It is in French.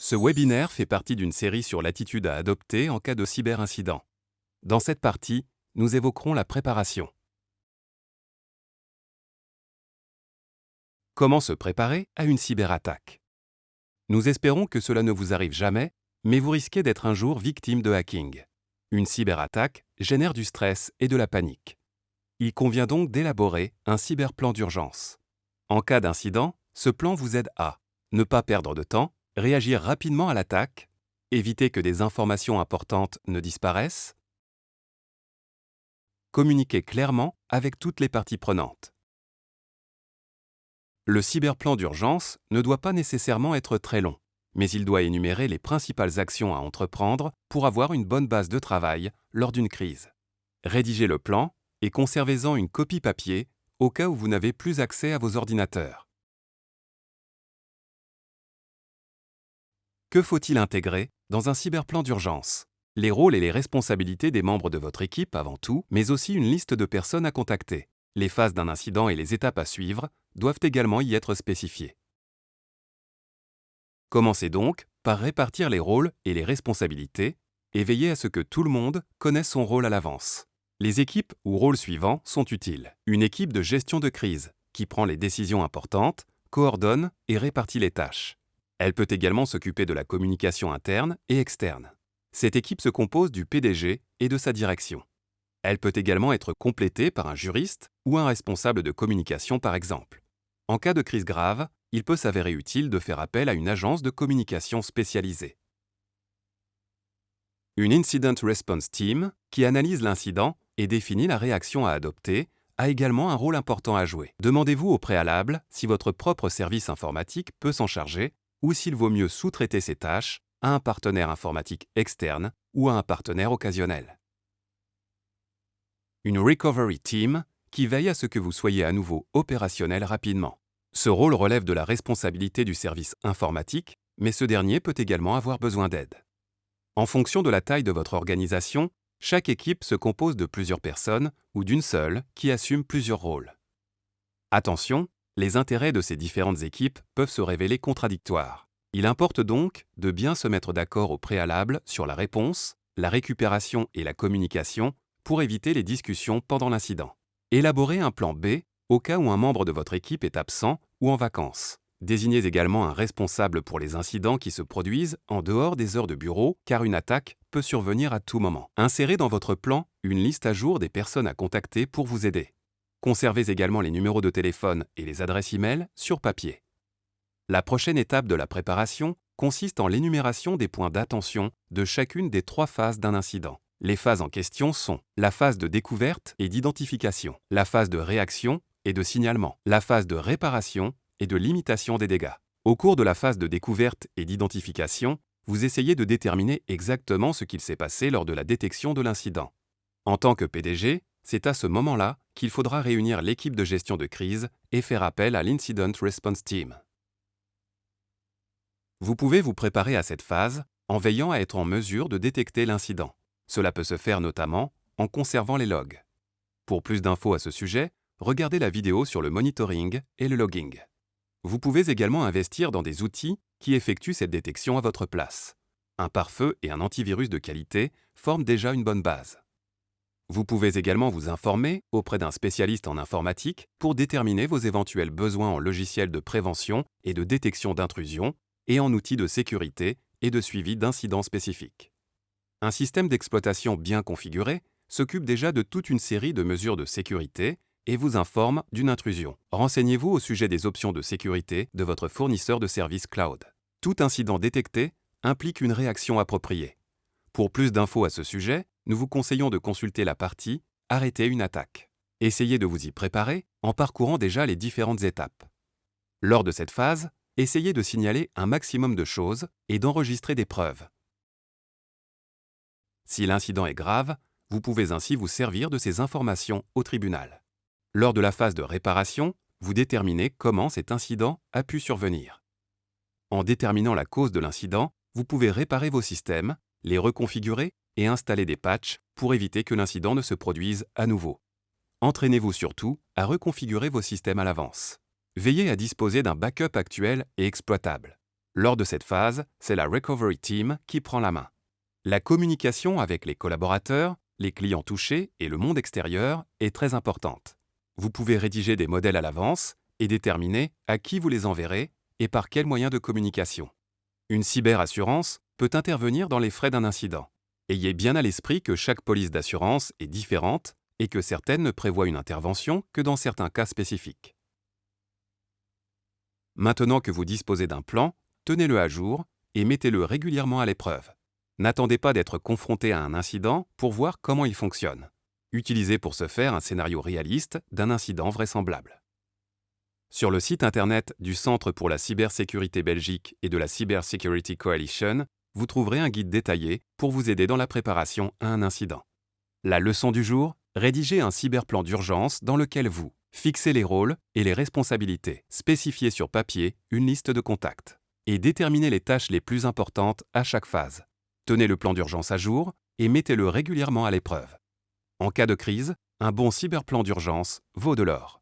Ce webinaire fait partie d'une série sur l'attitude à adopter en cas de cyberincident. Dans cette partie, nous évoquerons la préparation. Comment se préparer à une cyberattaque? Nous espérons que cela ne vous arrive jamais, mais vous risquez d'être un jour victime de hacking. Une cyberattaque génère du stress et de la panique. Il convient donc d'élaborer un cyberplan d'urgence. En cas d'incident, ce plan vous aide à ne pas perdre de temps, réagir rapidement à l'attaque, éviter que des informations importantes ne disparaissent, communiquer clairement avec toutes les parties prenantes. Le cyberplan d'urgence ne doit pas nécessairement être très long, mais il doit énumérer les principales actions à entreprendre pour avoir une bonne base de travail lors d'une crise. Rédigez le plan et conservez-en une copie papier au cas où vous n'avez plus accès à vos ordinateurs. Que faut-il intégrer dans un cyberplan d'urgence? Les rôles et les responsabilités des membres de votre équipe avant tout, mais aussi une liste de personnes à contacter. Les phases d'un incident et les étapes à suivre doivent également y être spécifiées. Commencez donc par répartir les rôles et les responsabilités et veillez à ce que tout le monde connaisse son rôle à l'avance. Les équipes ou rôles suivants sont utiles. Une équipe de gestion de crise qui prend les décisions importantes, coordonne et répartit les tâches. Elle peut également s'occuper de la communication interne et externe. Cette équipe se compose du PDG et de sa direction. Elle peut également être complétée par un juriste ou un responsable de communication par exemple. En cas de crise grave, il peut s'avérer utile de faire appel à une agence de communication spécialisée. Une Incident Response Team, qui analyse l'incident et définit la réaction à adopter, a également un rôle important à jouer. Demandez-vous au préalable si votre propre service informatique peut s'en charger ou s'il vaut mieux sous-traiter ces tâches à un partenaire informatique externe ou à un partenaire occasionnel. Une Recovery Team qui veille à ce que vous soyez à nouveau opérationnel rapidement. Ce rôle relève de la responsabilité du service informatique, mais ce dernier peut également avoir besoin d'aide. En fonction de la taille de votre organisation, chaque équipe se compose de plusieurs personnes ou d'une seule qui assume plusieurs rôles. Attention, les intérêts de ces différentes équipes peuvent se révéler contradictoires. Il importe donc de bien se mettre d'accord au préalable sur la réponse, la récupération et la communication pour éviter les discussions pendant l'incident. Élaborez un plan B au cas où un membre de votre équipe est absent ou en vacances. Désignez également un responsable pour les incidents qui se produisent en dehors des heures de bureau, car une attaque peut survenir à tout moment. Insérez dans votre plan une liste à jour des personnes à contacter pour vous aider. Conservez également les numéros de téléphone et les adresses e-mail sur papier. La prochaine étape de la préparation consiste en l'énumération des points d'attention de chacune des trois phases d'un incident. Les phases en question sont la phase de découverte et d'identification, la phase de réaction et de signalement, la phase de réparation et de limitation des dégâts. Au cours de la phase de découverte et d'identification, vous essayez de déterminer exactement ce qu'il s'est passé lors de la détection de l'incident. En tant que PDG, c'est à ce moment-là qu'il faudra réunir l'équipe de gestion de crise et faire appel à l'Incident Response Team. Vous pouvez vous préparer à cette phase en veillant à être en mesure de détecter l'incident. Cela peut se faire notamment en conservant les logs. Pour plus d'infos à ce sujet, regardez la vidéo sur le monitoring et le logging. Vous pouvez également investir dans des outils qui effectuent cette détection à votre place. Un pare-feu et un antivirus de qualité forment déjà une bonne base. Vous pouvez également vous informer auprès d'un spécialiste en informatique pour déterminer vos éventuels besoins en logiciels de prévention et de détection d'intrusion et en outils de sécurité et de suivi d'incidents spécifiques. Un système d'exploitation bien configuré s'occupe déjà de toute une série de mesures de sécurité et vous informe d'une intrusion. Renseignez-vous au sujet des options de sécurité de votre fournisseur de services cloud. Tout incident détecté implique une réaction appropriée. Pour plus d'infos à ce sujet, nous vous conseillons de consulter la partie Arrêter une attaque. Essayez de vous y préparer en parcourant déjà les différentes étapes. Lors de cette phase, essayez de signaler un maximum de choses et d'enregistrer des preuves. Si l'incident est grave, vous pouvez ainsi vous servir de ces informations au tribunal. Lors de la phase de réparation, vous déterminez comment cet incident a pu survenir. En déterminant la cause de l'incident, vous pouvez réparer vos systèmes, les reconfigurer et installer des patchs pour éviter que l'incident ne se produise à nouveau. Entraînez-vous surtout à reconfigurer vos systèmes à l'avance. Veillez à disposer d'un backup actuel et exploitable. Lors de cette phase, c'est la Recovery Team qui prend la main. La communication avec les collaborateurs, les clients touchés et le monde extérieur est très importante. Vous pouvez rédiger des modèles à l'avance et déterminer à qui vous les enverrez et par quels moyens de communication. Une cyberassurance peut intervenir dans les frais d'un incident. Ayez bien à l'esprit que chaque police d'assurance est différente et que certaines ne prévoient une intervention que dans certains cas spécifiques. Maintenant que vous disposez d'un plan, tenez-le à jour et mettez-le régulièrement à l'épreuve. N'attendez pas d'être confronté à un incident pour voir comment il fonctionne. Utilisez pour ce faire un scénario réaliste d'un incident vraisemblable. Sur le site internet du Centre pour la cybersécurité Belgique et de la Cybersecurity Coalition, vous trouverez un guide détaillé pour vous aider dans la préparation à un incident. La leçon du jour Rédigez un cyberplan d'urgence dans lequel vous fixez les rôles et les responsabilités, spécifiez sur papier une liste de contacts et déterminez les tâches les plus importantes à chaque phase. Tenez le plan d'urgence à jour et mettez-le régulièrement à l'épreuve. En cas de crise, un bon cyberplan d'urgence vaut de l'or.